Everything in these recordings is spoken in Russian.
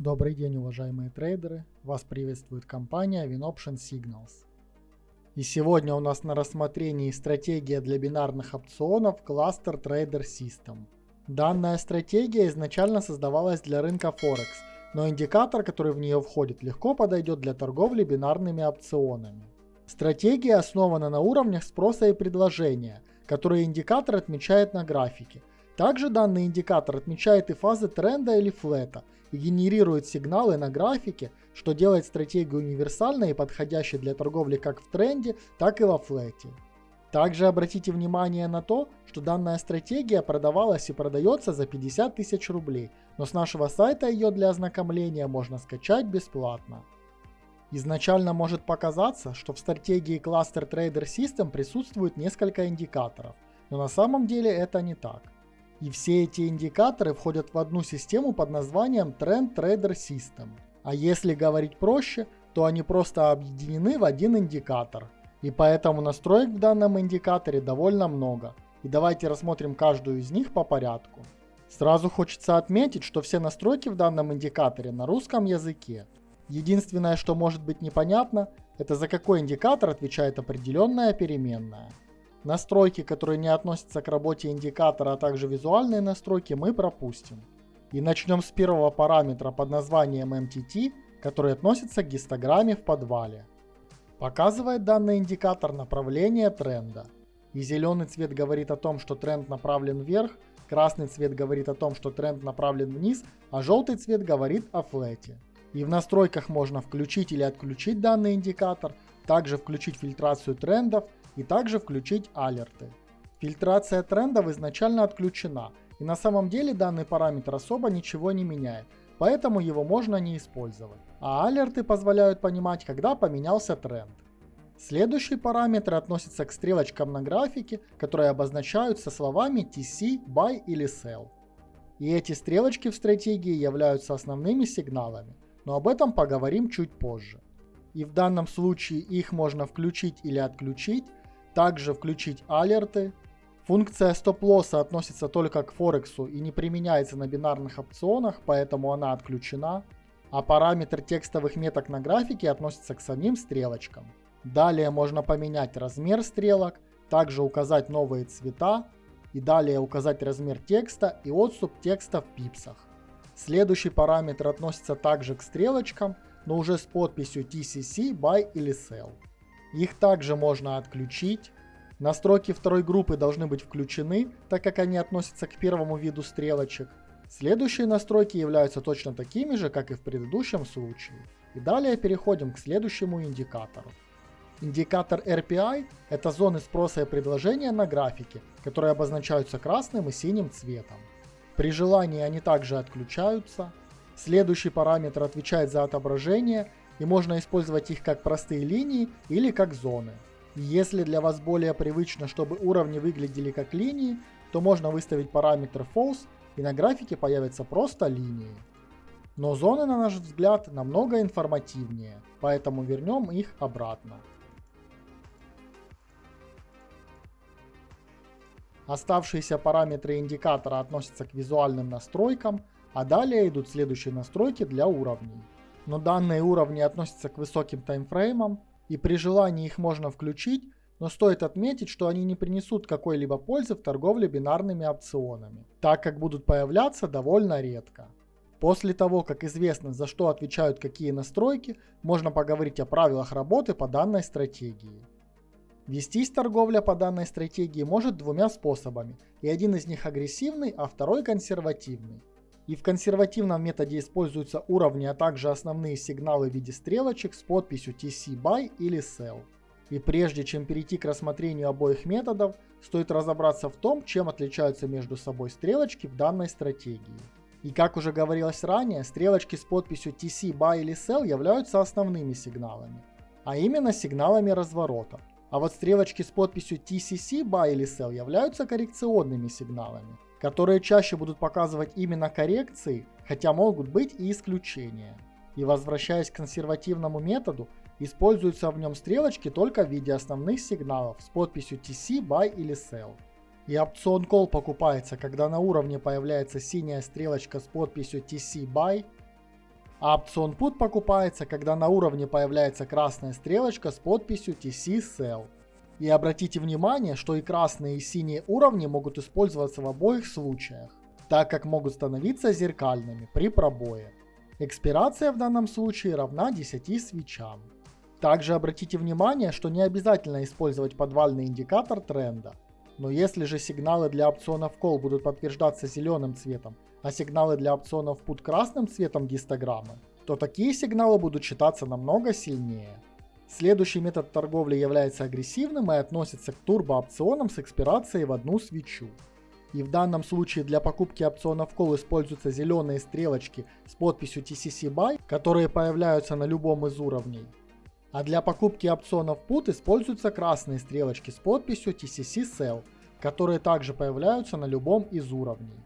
Добрый день, уважаемые трейдеры! Вас приветствует компания WinOption Signals. И сегодня у нас на рассмотрении стратегия для бинарных опционов Cluster Trader System. Данная стратегия изначально создавалась для рынка Форекс, но индикатор, который в нее входит, легко подойдет для торговли бинарными опционами. Стратегия основана на уровнях спроса и предложения, которые индикатор отмечает на графике. Также данный индикатор отмечает и фазы тренда или флета – и генерирует сигналы на графике, что делает стратегию универсальной и подходящей для торговли как в тренде, так и во флете. Также обратите внимание на то, что данная стратегия продавалась и продается за 50 тысяч рублей, но с нашего сайта ее для ознакомления можно скачать бесплатно. Изначально может показаться, что в стратегии Cluster Trader System присутствует несколько индикаторов, но на самом деле это не так. И все эти индикаторы входят в одну систему под названием Trend Trader System. А если говорить проще, то они просто объединены в один индикатор. И поэтому настроек в данном индикаторе довольно много. И давайте рассмотрим каждую из них по порядку. Сразу хочется отметить, что все настройки в данном индикаторе на русском языке. Единственное, что может быть непонятно, это за какой индикатор отвечает определенная переменная. Настройки, которые не относятся к работе индикатора, а также визуальные настройки мы пропустим. И начнем с первого параметра под названием MTT, который относится к гистограмме в подвале. Показывает данный индикатор направление тренда. И зеленый цвет говорит о том, что тренд направлен вверх, красный цвет говорит о том, что тренд направлен вниз, а желтый цвет говорит о флете. И в настройках можно включить или отключить данный индикатор, также включить фильтрацию трендов и также включить алерты. Фильтрация трендов изначально отключена, и на самом деле данный параметр особо ничего не меняет, поэтому его можно не использовать. А алерты позволяют понимать, когда поменялся тренд. Следующий параметр относится к стрелочкам на графике, которые обозначаются словами TC, Buy или Sell. И эти стрелочки в стратегии являются основными сигналами, но об этом поговорим чуть позже. И в данном случае их можно включить или отключить, также включить алерты. Функция стоп-лосса относится только к Форексу и не применяется на бинарных опционах, поэтому она отключена. А параметр текстовых меток на графике относится к самим стрелочкам. Далее можно поменять размер стрелок, также указать новые цвета и далее указать размер текста и отступ текста в пипсах. Следующий параметр относится также к стрелочкам, но уже с подписью TCC, Buy или Sell. Их также можно отключить. Настройки второй группы должны быть включены, так как они относятся к первому виду стрелочек. Следующие настройки являются точно такими же, как и в предыдущем случае. И далее переходим к следующему индикатору. Индикатор RPI – это зоны спроса и предложения на графике, которые обозначаются красным и синим цветом. При желании они также отключаются. Следующий параметр отвечает за отображение и можно использовать их как простые линии или как зоны. Если для вас более привычно, чтобы уровни выглядели как линии, то можно выставить параметр false и на графике появятся просто линии. Но зоны, на наш взгляд, намного информативнее, поэтому вернем их обратно. Оставшиеся параметры индикатора относятся к визуальным настройкам, а далее идут следующие настройки для уровней но данные уровни относятся к высоким таймфреймам, и при желании их можно включить, но стоит отметить, что они не принесут какой-либо пользы в торговле бинарными опционами, так как будут появляться довольно редко. После того, как известно, за что отвечают какие настройки, можно поговорить о правилах работы по данной стратегии. Вестись торговля по данной стратегии может двумя способами, и один из них агрессивный, а второй консервативный. И в консервативном методе используются уровни, а также основные сигналы в виде стрелочек с подписью TC BY или Sell. И прежде чем перейти к рассмотрению обоих методов, стоит разобраться в том, чем отличаются между собой стрелочки в данной стратегии. И как уже говорилось ранее, стрелочки с подписью TC, Buy или Sell являются основными сигналами, а именно сигналами разворота. А вот стрелочки с подписью TCC, Buy или Sell являются коррекционными сигналами которые чаще будут показывать именно коррекции, хотя могут быть и исключения. И возвращаясь к консервативному методу, используются в нем стрелочки только в виде основных сигналов с подписью TC, Buy или Sell. И опцион Call покупается, когда на уровне появляется синяя стрелочка с подписью TC Buy, А опцион Put покупается, когда на уровне появляется красная стрелочка с подписью TC Sell. И обратите внимание, что и красные и синие уровни могут использоваться в обоих случаях, так как могут становиться зеркальными при пробое. Экспирация в данном случае равна 10 свечам. Также обратите внимание, что не обязательно использовать подвальный индикатор тренда. Но если же сигналы для опционов Call будут подтверждаться зеленым цветом, а сигналы для опционов Put красным цветом гистограммы, то такие сигналы будут считаться намного сильнее. Следующий метод торговли является агрессивным и относится к турбоопционам с экспирацией в одну свечу. И в данном случае для покупки опционов Call используются зеленые стрелочки с подписью TCC Buy, которые появляются на любом из уровней. А для покупки опционов Put используются красные стрелочки с подписью TCC Sell, которые также появляются на любом из уровней.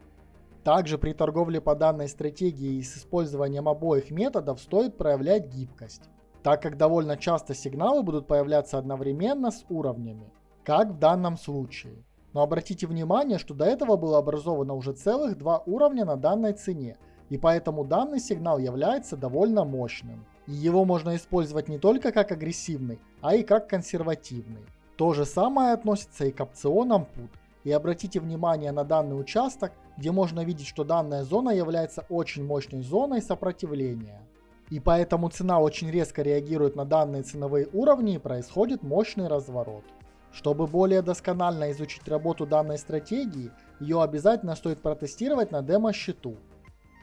Также при торговле по данной стратегии и с использованием обоих методов стоит проявлять гибкость, так как довольно часто сигналы будут появляться одновременно с уровнями, как в данном случае. Но обратите внимание, что до этого было образовано уже целых два уровня на данной цене, и поэтому данный сигнал является довольно мощным. И его можно использовать не только как агрессивный, а и как консервативный. То же самое относится и к опционам PUT. И обратите внимание на данный участок, где можно видеть, что данная зона является очень мощной зоной сопротивления. И поэтому цена очень резко реагирует на данные ценовые уровни и происходит мощный разворот. Чтобы более досконально изучить работу данной стратегии, ее обязательно стоит протестировать на демо-счету.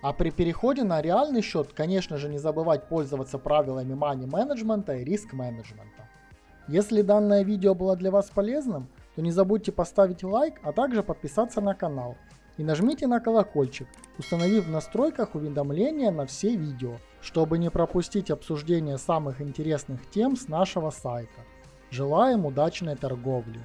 А при переходе на реальный счет, конечно же, не забывать пользоваться правилами money менеджмента и риск менеджмента. Если данное видео было для вас полезным, то не забудьте поставить лайк, а также подписаться на канал. И нажмите на колокольчик, установив в настройках уведомления на все видео, чтобы не пропустить обсуждение самых интересных тем с нашего сайта. Желаем удачной торговли!